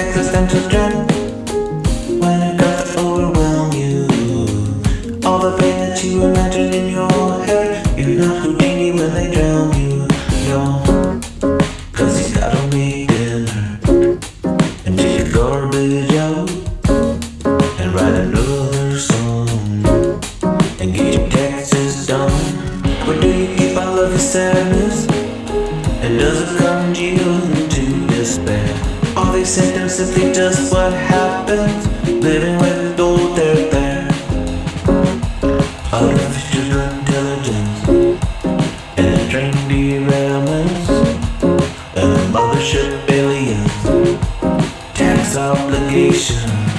existential strength when it got to overwhelm you. All the pain that you imagine in your head, you're not Houdini when they drown you. No, cause you gotta make dinner and take your garbage out and write another song and get your taxes done. Where do you keep all of your sadness? And does it congeal into despair? These symptoms simply just what happens? Living with old they're there. Artificial intelligence and train derailments and mothership aliens. Tax obligations